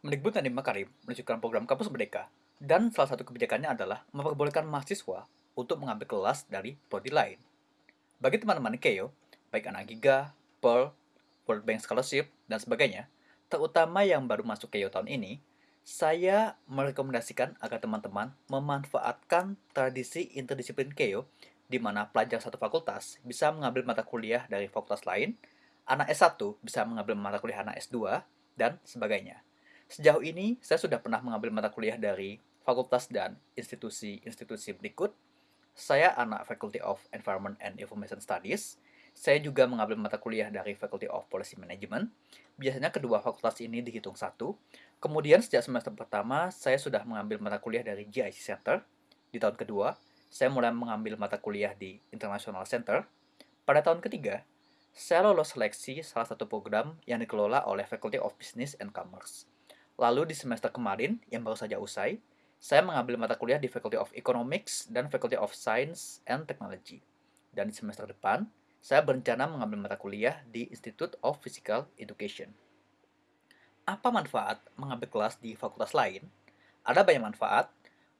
Mendikbud Nadiem Makarim menunjukkan program Kampus Merdeka, dan salah satu kebijakannya adalah memperbolehkan mahasiswa untuk mengambil kelas dari prodi lain. Bagi teman-teman Keio, baik anak Giga, Pearl, World Bank Scholarship, dan sebagainya, terutama yang baru masuk Keio tahun ini, saya merekomendasikan agar teman-teman memanfaatkan tradisi interdisiplin Keio di mana pelajar satu fakultas bisa mengambil mata kuliah dari fakultas lain, anak S1 bisa mengambil mata kuliah anak S2, dan sebagainya. Sejauh ini, saya sudah pernah mengambil mata kuliah dari fakultas dan institusi-institusi berikut. Saya anak Faculty of Environment and Information Studies. Saya juga mengambil mata kuliah dari Faculty of Policy Management. Biasanya kedua fakultas ini dihitung satu. Kemudian sejak semester pertama, saya sudah mengambil mata kuliah dari GIC Center. Di tahun kedua, saya mulai mengambil mata kuliah di International Center. Pada tahun ketiga, saya lolos seleksi salah satu program yang dikelola oleh Faculty of Business and Commerce. Lalu di semester kemarin, yang baru saja usai, saya mengambil mata kuliah di Faculty of Economics dan Faculty of Science and Technology. Dan di semester depan, saya berencana mengambil mata kuliah di Institute of Physical Education. Apa manfaat mengambil kelas di fakultas lain? Ada banyak manfaat.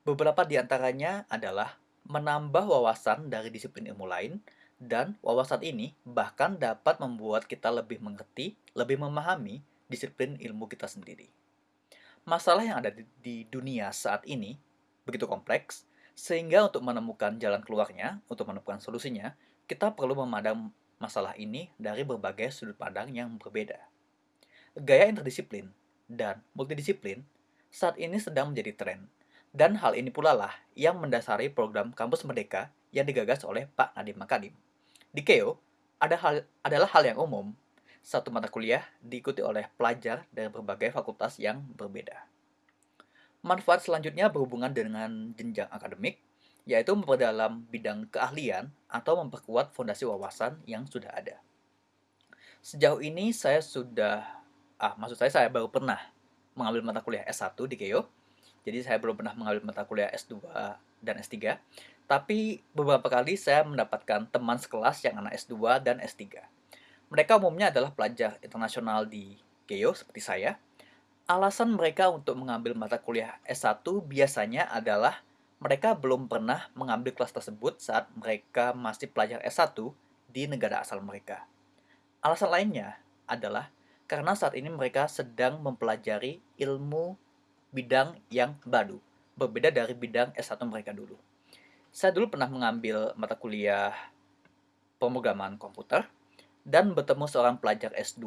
Beberapa di antaranya adalah menambah wawasan dari disiplin ilmu lain, dan wawasan ini bahkan dapat membuat kita lebih mengerti, lebih memahami disiplin ilmu kita sendiri. Masalah yang ada di, di dunia saat ini begitu kompleks, sehingga untuk menemukan jalan keluarnya, untuk menemukan solusinya, kita perlu memandang masalah ini dari berbagai sudut pandang yang berbeda. Gaya interdisiplin dan multidisiplin saat ini sedang menjadi tren, dan hal ini pula lah yang mendasari program Kampus Merdeka yang digagas oleh Pak Nadiem Makarim. Di KEO, ada hal, adalah hal yang umum satu mata kuliah diikuti oleh pelajar dari berbagai fakultas yang berbeda. Manfaat selanjutnya berhubungan dengan jenjang akademik, yaitu memperdalam bidang keahlian atau memperkuat fondasi wawasan yang sudah ada. Sejauh ini saya sudah, ah maksud saya saya baru pernah mengambil mata kuliah S1 di Keio, jadi saya belum pernah mengambil mata kuliah S2 dan S3, tapi beberapa kali saya mendapatkan teman sekelas yang anak S2 dan S3 mereka umumnya adalah pelajar internasional di Keio seperti saya. Alasan mereka untuk mengambil mata kuliah S1 biasanya adalah mereka belum pernah mengambil kelas tersebut saat mereka masih pelajar S1 di negara asal mereka. Alasan lainnya adalah karena saat ini mereka sedang mempelajari ilmu bidang yang baru, berbeda dari bidang S1 mereka dulu. Saya dulu pernah mengambil mata kuliah pemrograman komputer, dan bertemu seorang pelajar S2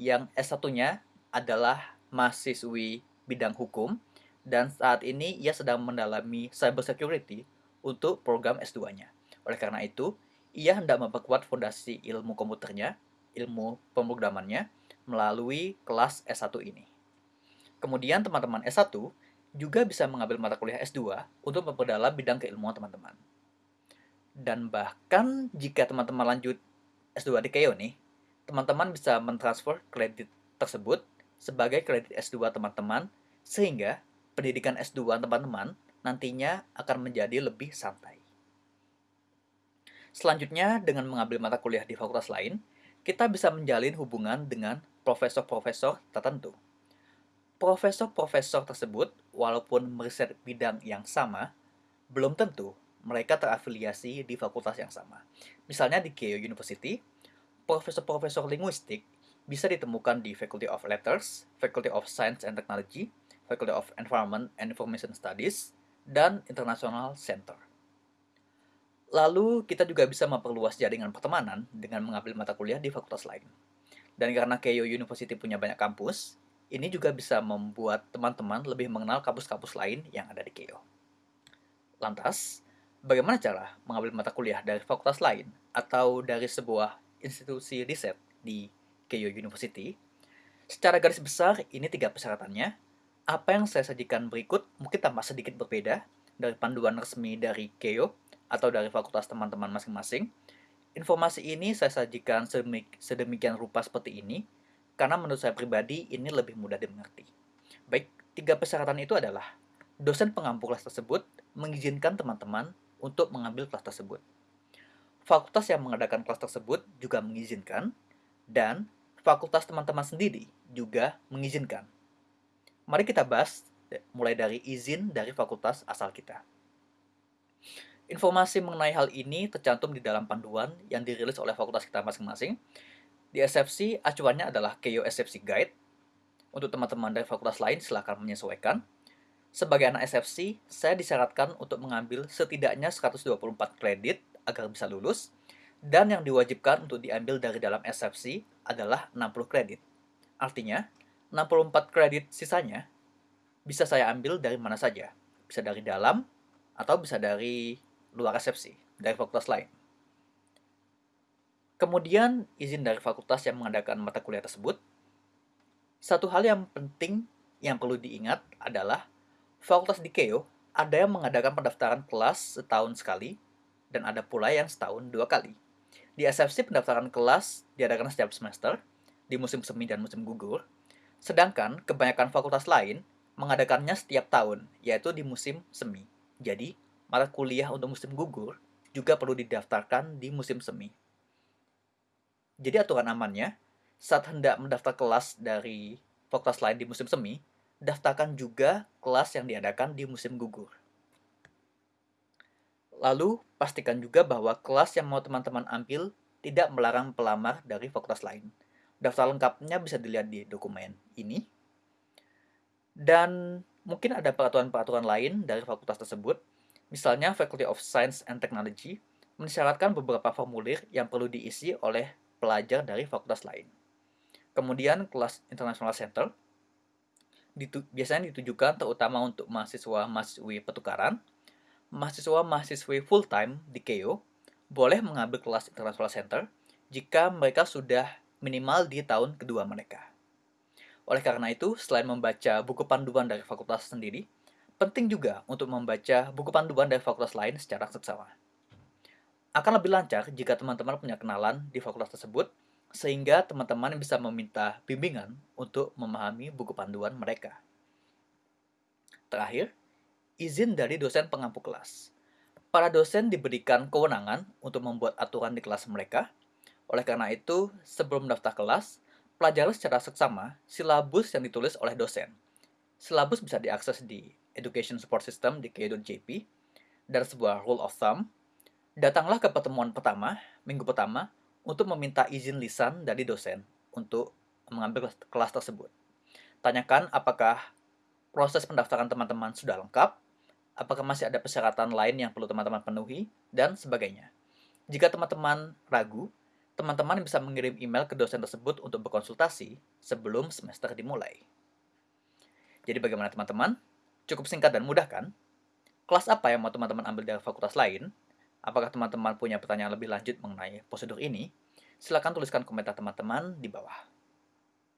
yang S1-nya adalah mahasiswi bidang hukum dan saat ini ia sedang mendalami cybersecurity untuk program S2-nya. Oleh karena itu, ia hendak memperkuat fondasi ilmu komputernya, ilmu pemrogramannya, melalui kelas S1 ini. Kemudian teman-teman S1 juga bisa mengambil mata kuliah S2 untuk memperdalam bidang keilmuan teman-teman. Dan bahkan jika teman-teman lanjut S2 di Keio nih, teman-teman bisa mentransfer kredit tersebut sebagai kredit S2 teman-teman, sehingga pendidikan S2 teman-teman nantinya akan menjadi lebih santai. Selanjutnya, dengan mengambil mata kuliah di fakultas lain, kita bisa menjalin hubungan dengan profesor-profesor tertentu. Profesor-profesor tersebut, walaupun meriset bidang yang sama, belum tentu mereka terafiliasi di fakultas yang sama. Misalnya di Keio University, profesor-profesor linguistik bisa ditemukan di Faculty of Letters, Faculty of Science and Technology, Faculty of Environment and Information Studies, dan International Center. Lalu, kita juga bisa memperluas jaringan pertemanan dengan mengambil mata kuliah di fakultas lain. Dan karena Keio University punya banyak kampus, ini juga bisa membuat teman-teman lebih mengenal kampus-kampus lain yang ada di Keio. Lantas, bagaimana cara mengambil mata kuliah dari fakultas lain atau dari sebuah institusi riset di Keio University. Secara garis besar, ini tiga persyaratannya. Apa yang saya sajikan berikut mungkin tampak sedikit berbeda dari panduan resmi dari Keio atau dari fakultas teman-teman masing-masing. Informasi ini saya sajikan sedemikian rupa seperti ini, karena menurut saya pribadi ini lebih mudah dimengerti. Baik, tiga persyaratan itu adalah dosen pengampu kelas tersebut mengizinkan teman-teman untuk mengambil kelas tersebut. Fakultas yang mengadakan kelas tersebut juga mengizinkan, dan fakultas teman-teman sendiri juga mengizinkan. Mari kita bahas mulai dari izin dari fakultas asal kita. Informasi mengenai hal ini tercantum di dalam panduan yang dirilis oleh fakultas kita masing-masing. Di SFC, acuannya adalah KEO SFC Guide. Untuk teman-teman dari fakultas lain, silakan menyesuaikan. Sebagai anak SFC, saya disyaratkan untuk mengambil setidaknya 124 kredit agar bisa lulus, dan yang diwajibkan untuk diambil dari dalam SFC adalah 60 kredit. Artinya, 64 kredit sisanya bisa saya ambil dari mana saja. Bisa dari dalam, atau bisa dari luar resepsi, dari fakultas lain. Kemudian, izin dari fakultas yang mengadakan mata kuliah tersebut. Satu hal yang penting yang perlu diingat adalah fakultas di KEO ada yang mengadakan pendaftaran kelas setahun sekali dan ada pula yang setahun dua kali. Di SFC pendaftaran kelas diadakan setiap semester di musim semi dan musim gugur, sedangkan kebanyakan fakultas lain mengadakannya setiap tahun, yaitu di musim semi. Jadi, mata kuliah untuk musim gugur juga perlu didaftarkan di musim semi. Jadi aturan amannya, saat hendak mendaftar kelas dari fakultas lain di musim semi, daftarkan juga kelas yang diadakan di musim gugur. Lalu, pastikan juga bahwa kelas yang mau teman-teman ambil tidak melarang pelamar dari fakultas lain. Daftar lengkapnya bisa dilihat di dokumen ini. Dan mungkin ada peraturan-peraturan lain dari fakultas tersebut Misalnya, Faculty of Science and Technology mensyaratkan beberapa formulir yang perlu diisi oleh pelajar dari fakultas lain. Kemudian, kelas International Center ditu biasanya ditujukan terutama untuk mahasiswa-mahasiswi pertukaran, mahasiswa-mahasiswi full-time di KEO boleh mengambil kelas International Center jika mereka sudah minimal di tahun kedua mereka. Oleh karena itu, selain membaca buku panduan dari fakultas sendiri, Penting juga untuk membaca buku panduan dari fakultas lain secara seksama. Akan lebih lancar jika teman-teman punya kenalan di fakultas tersebut, sehingga teman-teman bisa meminta bimbingan untuk memahami buku panduan mereka. Terakhir, izin dari dosen pengampu kelas. Para dosen diberikan kewenangan untuk membuat aturan di kelas mereka. Oleh karena itu, sebelum mendaftar kelas, pelajari secara seksama silabus yang ditulis oleh dosen. Silabus bisa diakses di Education Support System di KU.JP dan sebuah rule of thumb, datanglah ke pertemuan pertama, minggu pertama, untuk meminta izin lisan dari dosen untuk mengambil kelas tersebut. Tanyakan apakah proses pendaftaran teman-teman sudah lengkap, apakah masih ada persyaratan lain yang perlu teman-teman penuhi, dan sebagainya. Jika teman-teman ragu, teman-teman bisa mengirim email ke dosen tersebut untuk berkonsultasi sebelum semester dimulai. Jadi bagaimana teman-teman? Cukup singkat dan mudah kan? Kelas apa yang mau teman-teman ambil dari fakultas lain? Apakah teman-teman punya pertanyaan lebih lanjut mengenai prosedur ini? Silahkan tuliskan komentar teman-teman di bawah.